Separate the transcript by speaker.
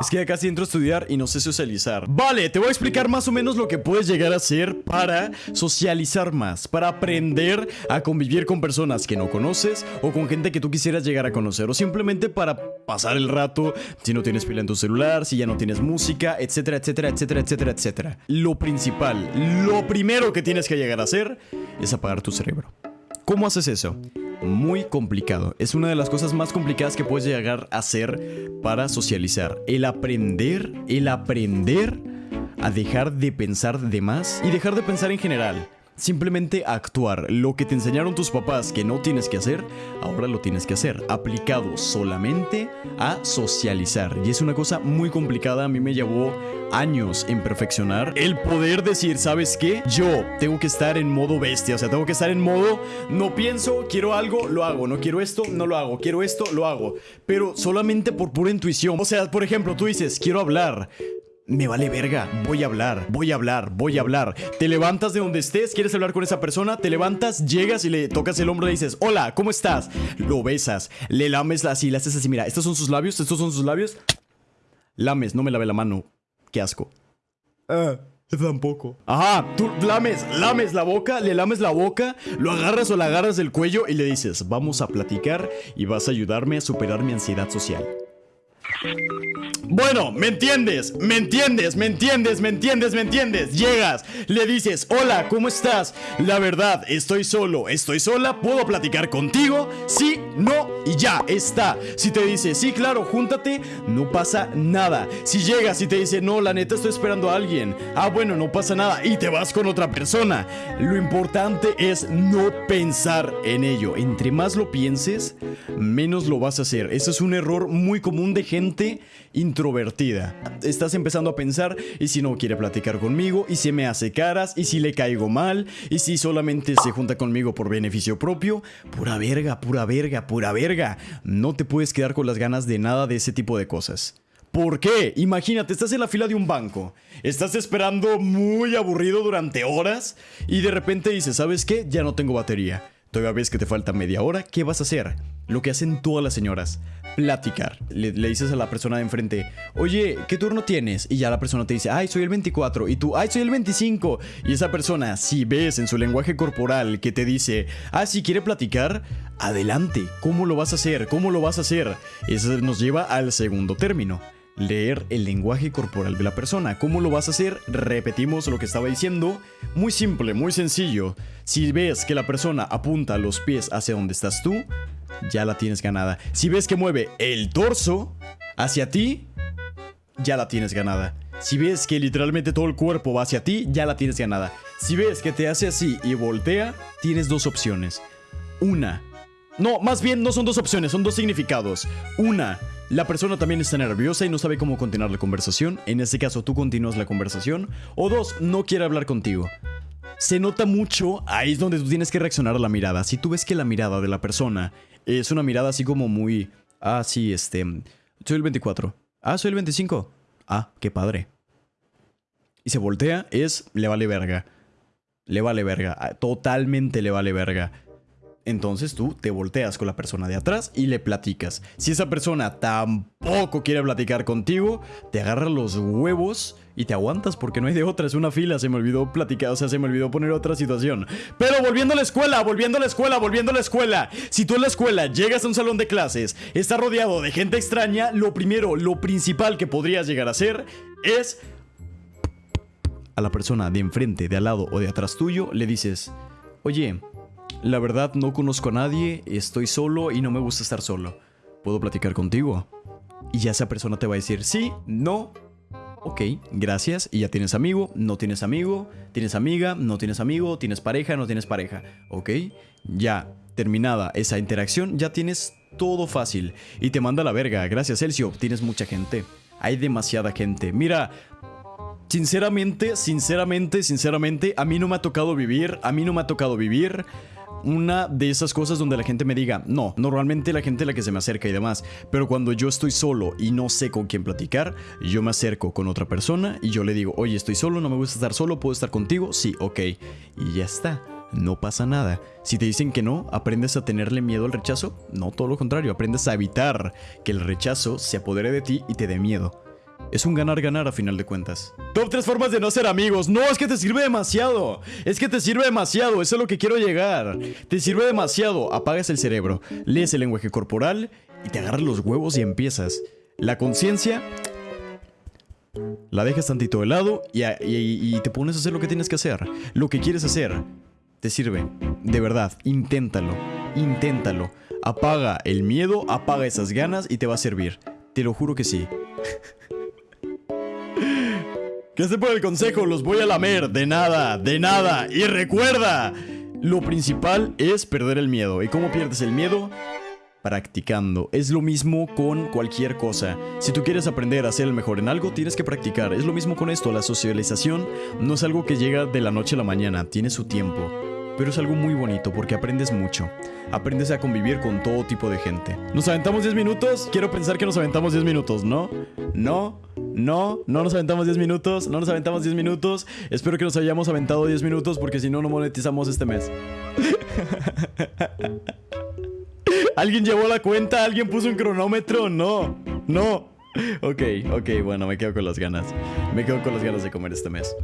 Speaker 1: Es que ya casi entro a estudiar y no sé socializar. Vale, te voy a explicar más o menos lo que puedes llegar a hacer para socializar más, para aprender a convivir con personas que no conoces o con gente que tú quisieras llegar a conocer o simplemente para pasar el rato si no tienes pila en tu celular, si ya no tienes música, etcétera, etcétera, etcétera, etcétera, etcétera. Lo principal, lo primero que tienes que llegar a hacer es apagar tu cerebro. ¿Cómo haces eso? Muy complicado. Es una de las cosas más complicadas que puedes llegar a hacer para socializar. El aprender, el aprender a dejar de pensar de más y dejar de pensar en general. Simplemente actuar. Lo que te enseñaron tus papás que no tienes que hacer, ahora lo tienes que hacer. Aplicado solamente a socializar. Y es una cosa muy complicada. A mí me llevó años en perfeccionar el poder decir, ¿sabes qué? Yo tengo que estar en modo bestia. O sea, tengo que estar en modo, no pienso, quiero algo, lo hago. No quiero esto, no lo hago. Quiero esto, lo hago. Pero solamente por pura intuición. O sea, por ejemplo, tú dices, quiero hablar. Me vale verga, voy a hablar, voy a hablar, voy a hablar. Te levantas de donde estés, quieres hablar con esa persona, te levantas, llegas y le tocas el hombro y le dices, hola, ¿cómo estás? Lo besas, le lames así, le haces así, mira, estos son sus labios, estos son sus labios. Lames, no me lave la mano. Qué asco. Ah. Tampoco. Ajá, tú lames, lames la boca, le lames la boca, lo agarras o la agarras del cuello y le dices, vamos a platicar y vas a ayudarme a superar mi ansiedad social. Bueno, ¿me entiendes? ¿Me entiendes? ¿Me entiendes? ¿Me entiendes? ¿Me entiendes? Llegas, le dices, hola, ¿cómo estás? La verdad, estoy solo, estoy sola, ¿puedo platicar contigo? Sí, no y ya, está. Si te dice, sí, claro, júntate, no pasa nada. Si llegas y te dice, no, la neta estoy esperando a alguien. Ah, bueno, no pasa nada y te vas con otra persona. Lo importante es no pensar en ello. Entre más lo pienses, menos lo vas a hacer. Eso es un error muy común de gente introvertida. Estás empezando a pensar, ¿y si no quiere platicar conmigo? ¿Y si me hace caras? ¿Y si le caigo mal? ¿Y si solamente se junta conmigo por beneficio propio? Pura verga, pura verga, pura verga. No te puedes quedar con las ganas de nada de ese tipo de cosas. ¿Por qué? Imagínate, estás en la fila de un banco, estás esperando muy aburrido durante horas y de repente dices, ¿sabes qué? Ya no tengo batería. Todavía ves que te falta media hora, ¿qué vas a hacer? Lo que hacen todas las señoras, platicar. Le, le, dices a la persona de enfrente, oye, ¿qué turno tienes? Y ya la persona te dice, ay, soy el 24. Y tú, ay, soy el 25. Y esa persona, si ves en su lenguaje corporal que te dice, ah, si quiere platicar, adelante. ¿Cómo lo vas a hacer? ¿Cómo lo vas a hacer? Eso nos lleva al segundo término leer el lenguaje corporal de la persona. ¿Cómo lo vas a hacer? Repetimos lo que estaba diciendo. Muy simple, muy sencillo. Si ves que la persona apunta los pies hacia donde estás tú, ya la tienes ganada. Si ves que mueve el torso hacia ti, ya la tienes ganada. Si ves que literalmente todo el cuerpo va hacia ti, ya la tienes ganada. Si ves que te hace así y voltea, tienes dos opciones. Una. No, más bien no son dos opciones, son dos significados. Una, la persona también está nerviosa y no sabe cómo continuar la conversación. En este caso, tú continúas la conversación. O dos, no quiere hablar contigo. Se nota mucho, ahí es donde tú tienes que reaccionar a la mirada. Si tú ves que la mirada de la persona es una mirada así como muy... Ah, sí, este... Soy el 24. Ah, soy el 25. Ah, qué padre. Y se voltea, es... Le vale verga. Le vale verga. Totalmente le vale verga. Entonces tú te volteas con la persona de atrás y le platicas. Si esa persona tampoco quiere platicar contigo, te agarra los huevos y te aguantas porque no hay de otra, es una fila, se me olvidó platicar, o sea, se me olvidó poner otra situación. Pero volviendo a la escuela, volviendo a la escuela, volviendo a la escuela. Si tú en la escuela llegas a un salón de clases, está rodeado de gente extraña, lo primero, lo principal que podrías llegar a hacer es a la persona de enfrente, de al lado o de atrás tuyo, le dices, oye, la verdad no conozco a nadie, estoy solo y no me gusta estar solo. ¿Puedo platicar contigo? Y ya esa persona te va a decir sí, no, ok, gracias. Y ya tienes amigo, no tienes amigo, tienes amiga, no tienes amigo, tienes pareja, no tienes pareja. Ok, ya terminada esa interacción, ya tienes todo fácil. Y te manda la verga. Gracias, Celcio, tienes mucha gente. Hay demasiada gente. Mira, sinceramente, sinceramente, sinceramente, a mí no me ha tocado vivir, a mí no me ha tocado vivir una de esas cosas donde la gente me diga, no, normalmente la gente es la que se me acerca y demás, pero cuando yo estoy solo y no sé con quién platicar, yo me acerco con otra persona y yo le digo, oye, estoy solo, no me gusta estar solo, ¿puedo estar contigo? Sí, ok. Y ya está. No pasa nada. Si te dicen que no, aprendes a tenerle miedo al rechazo. No, todo lo contrario, aprendes a evitar que el rechazo se apodere de ti y te dé miedo. Es un ganar-ganar a final de cuentas. Top 3 formas de no ser amigos. No, es que te sirve demasiado. Es que te sirve demasiado. Eso es lo que quiero llegar. Te sirve demasiado. Apagas el cerebro, lees el lenguaje corporal y te agarras los huevos y empiezas. La conciencia la dejas tantito de lado y, y, te pones a hacer lo que tienes que hacer. Lo que quieres hacer. Te sirve. De verdad, inténtalo. Inténtalo. Apaga el miedo, apaga esas ganas y te va a servir. Te lo juro que sí. Gracias por el consejo, los voy a lamer. De nada, de nada. Y recuerda, lo principal es perder el miedo. ¿Y cómo pierdes el miedo? practicando. Es lo mismo con cualquier cosa. Si tú quieres aprender a ser el mejor en algo, tienes que practicar. Es lo mismo con esto. La socialización no es algo que llega de la noche a la mañana, tiene su tiempo. Pero es algo muy bonito porque aprendes mucho. Aprendes a convivir con todo tipo de gente. ¿Nos aventamos 10 minutos? Quiero pensar que nos aventamos 10 minutos, ¿no? No, no, no nos aventamos 10 minutos, no nos aventamos 10 minutos. Espero que nos hayamos aventado 10 minutos porque si no, no monetizamos este mes. ¿Alguien llevó la cuenta? ¿Alguien puso un cronómetro? No, no. Ok, ok, bueno, me quedo con las ganas. Me quedo con las ganas de comer este mes.